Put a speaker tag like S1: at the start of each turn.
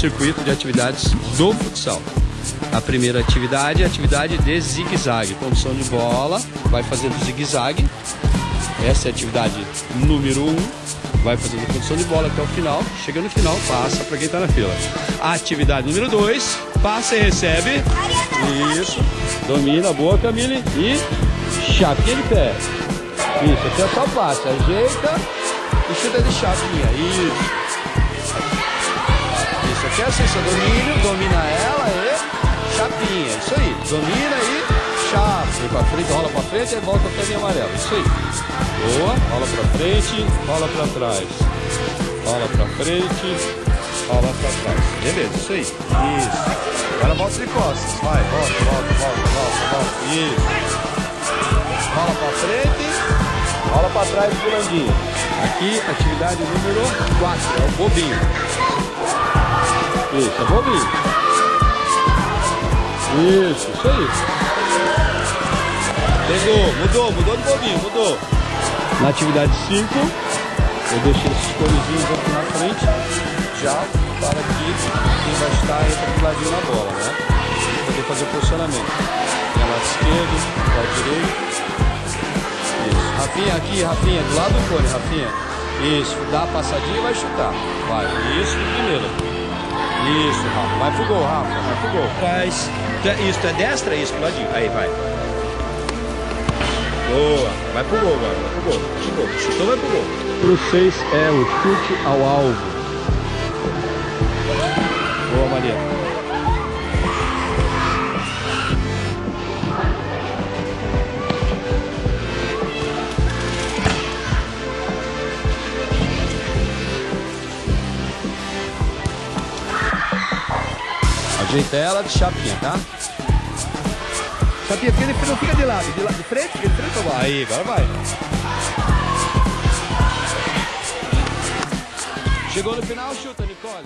S1: circuito de atividades do futsal. A primeira atividade é a atividade de zigue-zague. Condução de bola, vai fazendo zigue-zague. Essa é a atividade número 1. Um. Vai fazendo condução de bola até o final. Chega no final, passa para quem está na fila. A atividade número 2, passa e recebe. Isso. Domina, boa Camille. E chapinha de pé. Isso, aqui é só passe. Ajeita e chuta de chapinha. Isso. Isso aqui é assim, domínio, domina ela e chapinha. Isso aí. Domina e chapa. Vem pra frente, rola pra frente e volta até a amarela. Isso aí. Boa. Rola pra frente, rola pra trás. Rola pra frente, rola pra trás. Beleza, isso aí. Isso. Agora volta de costas. Vai, volta, volta, volta, volta, volta. Isso. Rola pra frente, rola pra trás, pulandinho. Aqui, atividade número 4, é o bobinho. Isso. Isso, aí. Pegou, mudou, mudou de bobinho, mudou. Na atividade 5, eu deixei esses conezinhos aqui na frente, já para que quem vai estar entra do ladinho na bola, né? Pra poder fazer o posicionamento. Tem lado esquerdo, lado direito. Isso. Rafinha aqui, Rafinha, do lado do cone, Rafinha. Isso, dá a passadinha e vai chutar. Vai, isso primeiro. Isso, Rafa. Vai pro gol, Rafa. Vai pro gol. Faz. Isso, é destra? Isso, pro ladinho. Aí, vai. Boa. Vai pro gol agora. Vai pro gol. Chutou, chutou, vai pro gol. Pro 6 é o chute ao alvo. Boa, Maria. Ajeita ela de chapinha, tá?
S2: Chapinha, porque ele não fica de lado, de, lado, de frente, de frente ou vai?
S1: Aí, agora vai. Chegou no final, chuta, Nicole.